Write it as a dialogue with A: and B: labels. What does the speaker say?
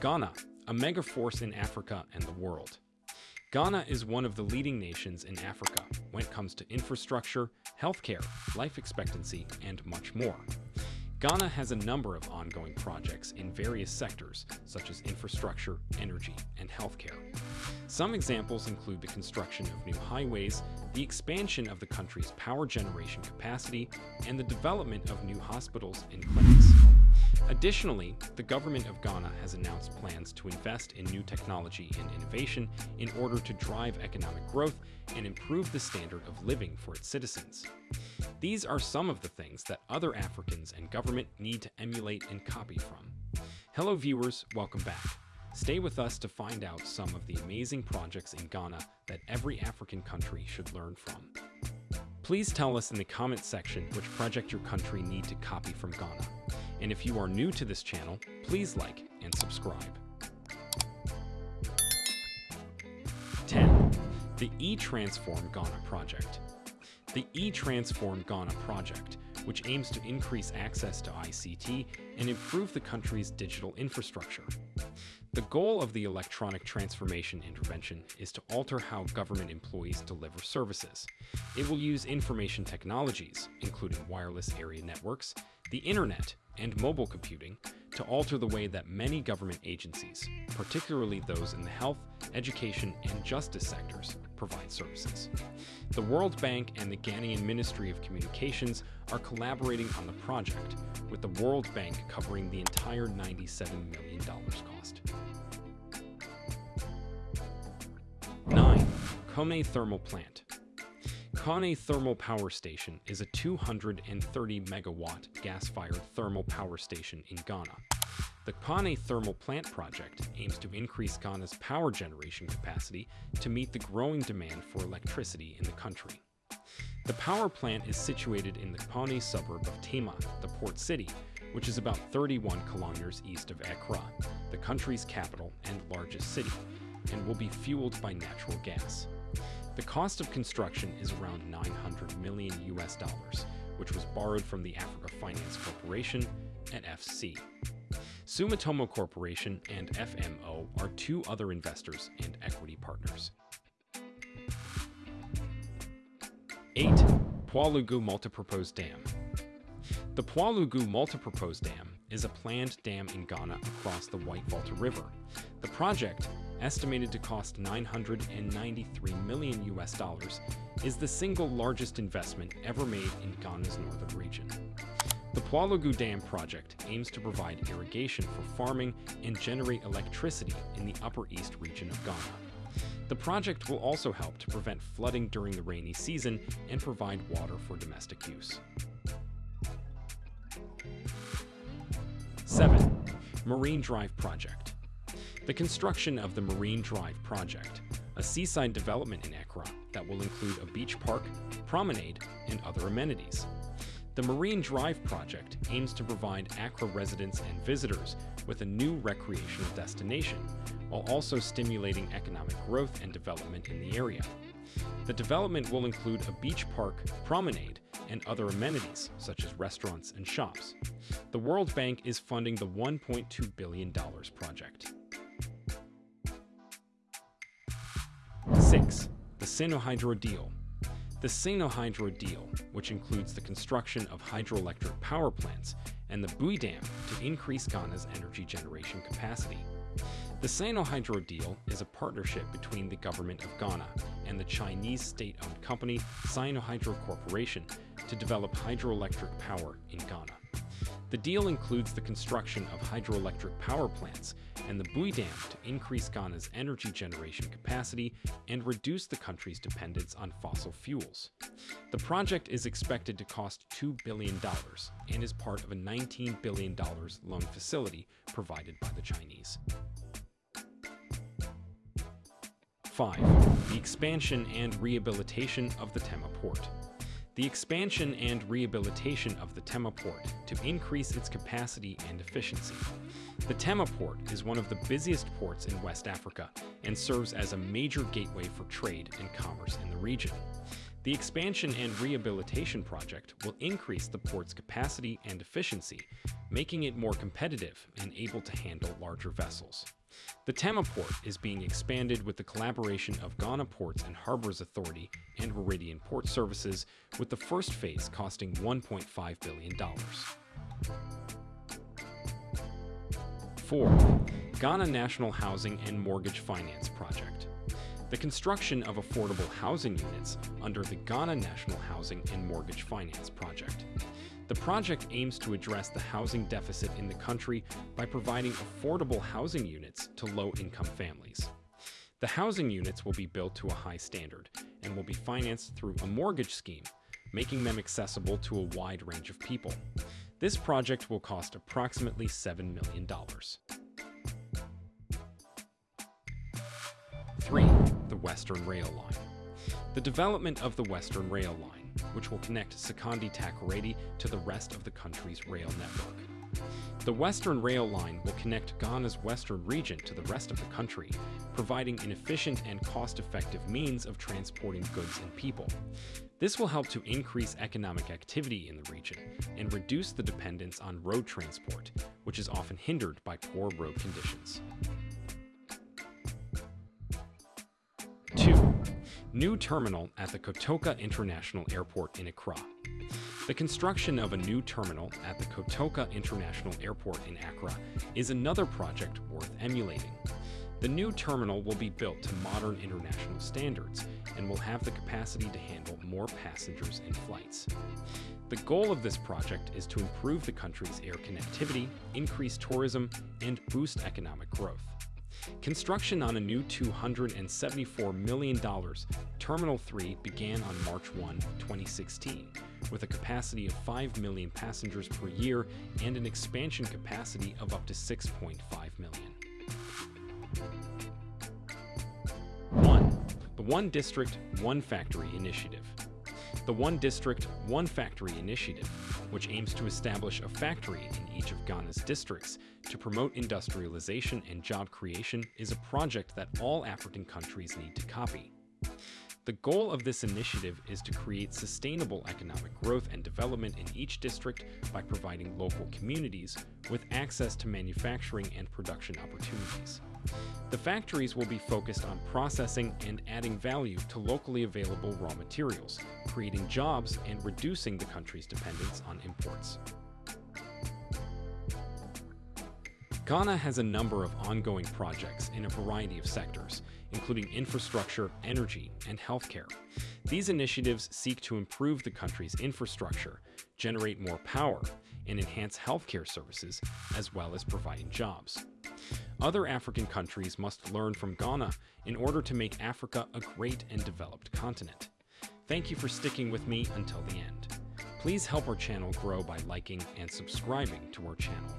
A: Ghana, a mega force in Africa and the world. Ghana is one of the leading nations in Africa when it comes to infrastructure, healthcare, life expectancy, and much more. Ghana has a number of ongoing projects in various sectors, such as infrastructure, energy, and healthcare. Some examples include the construction of new highways, the expansion of the country's power generation capacity, and the development of new hospitals and clinics. Additionally, the government of Ghana has announced plans to invest in new technology and innovation in order to drive economic growth and improve the standard of living for its citizens. These are some of the things that other Africans and government need to emulate and copy from. Hello viewers, welcome back. Stay with us to find out some of the amazing projects in Ghana that every African country should learn from. Please tell us in the comments section which project your country need to copy from Ghana. And if you are new to this channel, please like and subscribe. 10. The E-Transform Ghana Project. The eTransform Ghana project, which aims to increase access to ICT and improve the country's digital infrastructure. The goal of the electronic transformation intervention is to alter how government employees deliver services. It will use information technologies, including wireless area networks, the internet, and mobile computing, to alter the way that many government agencies, particularly those in the health, education, and justice sectors, provide services. The World Bank and the Ghanaian Ministry of Communications are collaborating on the project, with the World Bank covering the entire $97 million cost. 9. Kpone Thermal Plant Kpone Thermal Power Station is a 230 megawatt gas-fired thermal power station in Ghana. The Kpone Thermal Plant project aims to increase Ghana's power generation capacity to meet the growing demand for electricity in the country. The power plant is situated in the Kpone suburb of Tema, the port city, which is about 31 kilometers east of Accra, the country's capital and largest city, and will be fueled by natural gas. The cost of construction is around 900 million US dollars, which was borrowed from the Africa Finance Corporation and FC. Sumitomo Corporation and FMO are two other investors and equity partners. 8. Pwalugu Multipurpose Dam The Pwalugu Multipurpose Dam is a planned dam in Ghana across the White Volta River. The project, estimated to cost 993 million US dollars, is the single largest investment ever made in Ghana's northern region. The Pwalugu Dam project aims to provide irrigation for farming and generate electricity in the Upper East region of Ghana. The project will also help to prevent flooding during the rainy season and provide water for domestic use. 7. Marine Drive Project The construction of the Marine Drive Project, a seaside development in Accra that will include a beach park, promenade, and other amenities. The Marine Drive project aims to provide Accra residents and visitors with a new recreational destination, while also stimulating economic growth and development in the area. The development will include a beach park, promenade, and other amenities, such as restaurants and shops. The World Bank is funding the $1.2 billion project. 6. The Sinohydro Deal the Sinohydro deal, which includes the construction of hydroelectric power plants and the Bui Dam to increase Ghana's energy generation capacity. The Sinohydro deal is a partnership between the government of Ghana and the Chinese state-owned company Sinohydro Corporation to develop hydroelectric power in Ghana. The deal includes the construction of hydroelectric power plants and the Bui Dam to increase Ghana's energy generation capacity and reduce the country's dependence on fossil fuels. The project is expected to cost $2 billion and is part of a $19 billion loan facility provided by the Chinese. 5. The expansion and rehabilitation of the Tema Port. The expansion and rehabilitation of the Tema port to increase its capacity and efficiency. The Tema port is one of the busiest ports in West Africa and serves as a major gateway for trade and commerce in the region. The expansion and rehabilitation project will increase the port's capacity and efficiency, making it more competitive and able to handle larger vessels. The Tema port is being expanded with the collaboration of Ghana Ports and Harbors Authority and Meridian Port Services, with the first phase costing $1.5 billion. 4. Ghana National Housing and Mortgage Finance Project. The construction of affordable housing units under the Ghana National Housing and Mortgage Finance Project. The project aims to address the housing deficit in the country by providing affordable housing units to low-income families. The housing units will be built to a high standard and will be financed through a mortgage scheme, making them accessible to a wide range of people. This project will cost approximately $7 million. 3. The Western Rail Line. The development of the Western Rail Line which will connect Sekondi Takoradi to the rest of the country's rail network. The Western Rail Line will connect Ghana's western region to the rest of the country, providing an efficient and cost-effective means of transporting goods and people. This will help to increase economic activity in the region and reduce the dependence on road transport, which is often hindered by poor road conditions. New terminal at the Kotoka International Airport in Accra. The construction of a new terminal at the Kotoka International Airport in Accra is another project worth emulating. The new terminal will be built to modern international standards and will have the capacity to handle more passengers and flights. The goal of this project is to improve the country's air connectivity, increase tourism, and boost economic growth. Construction on a new $274 million Terminal 3 began on March 1, 2016, with a capacity of 5 million passengers per year and an expansion capacity of up to 6.5 million. 1. The One District, One Factory Initiative. The One District, One Factory initiative, which aims to establish a factory in each of Ghana's districts to promote industrialization and job creation, is a project that all African countries need to copy. The goal of this initiative is to create sustainable economic growth and development in each district by providing local communities with access to manufacturing and production opportunities. The factories will be focused on processing and adding value to locally available raw materials, creating jobs and reducing the country's dependence on imports. Ghana has a number of ongoing projects in a variety of sectors, including infrastructure, energy, and healthcare. These initiatives seek to improve the country's infrastructure, generate more power, and enhance healthcare services, as well as providing jobs. Other African countries must learn from Ghana in order to make Africa a great and developed continent. Thank you for sticking with me until the end. Please help our channel grow by liking and subscribing to our channel.